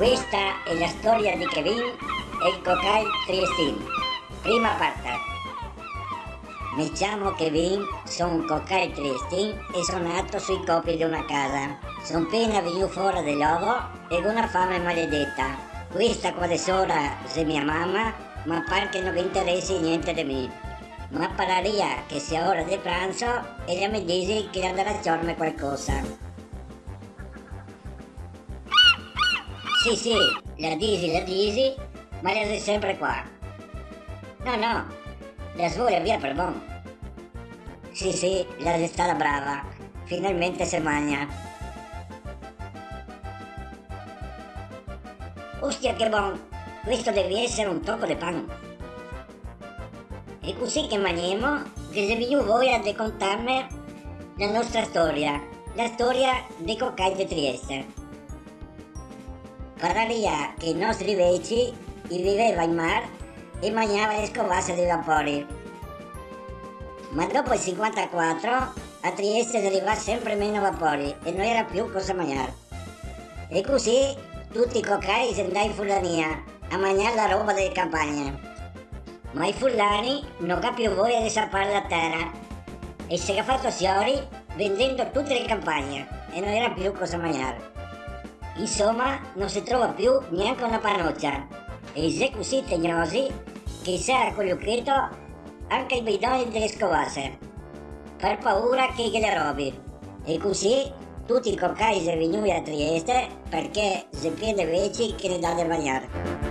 Questa è la storia di Kevin e il cocail triestino. Prima parte. Mi chiamo Kevin, sono un cocail triestino e sono nato sui copi di una casa. Sono appena venuto fuori dell'uovo e con una fame maledetta. Questa quale sola è mia mamma, ma pare che non vi interessi niente di me. Ma pararia che sia ora di pranzo e ella mi dice che andrà a ciorme qualcosa. Sì, sì, la disi, la disi, ma la sei sempre qua. No, no, la svoglio via per bon. Sì, sì, la è stata brava. Finalmente si magna. Ostia che buon, questo deve essere un tocco di pan. E così che maniamo, che se vi voi a raccontarmi la nostra storia, la storia dei coccai di Trieste. Pararia che i nostri vecchi viveva in mare e mangiava le scovasse dei vapori. Ma dopo il 54 a Trieste arrivava sempre meno vapori e non era più cosa mangiare. E così tutti i cocai si andavano in Fulania a mangiare la roba delle campagne. Ma i fulani non capivo voglia di sapere la terra e si è fatto fiori vendendo tutte le campagne e non era più cosa mangiare. Insomma, non si trova più neanche una parnoccia. E sei così tegnosi che si era collucchiato anche i bidoni delle scovasse, per paura che le robi. E così tutti i coccai sono venuti a Trieste perché si piede veci che ne dà da mangiare.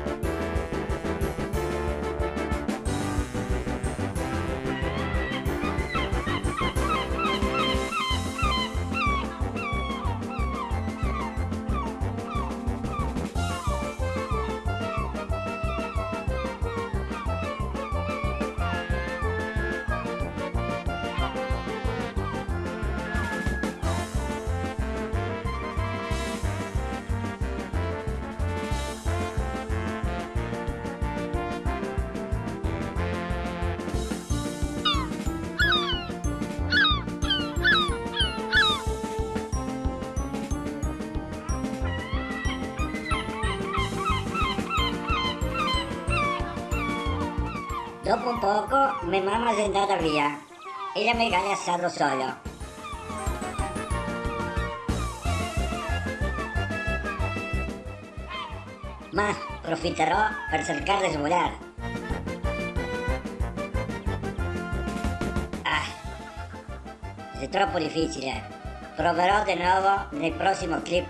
Dopo un poco mia mamma è andata via e ella mi ha lasciato solo. Ma approfitterò per cercare di svogliare. Ah, è troppo difficile. Proverò di nuovo nel prossimo clip.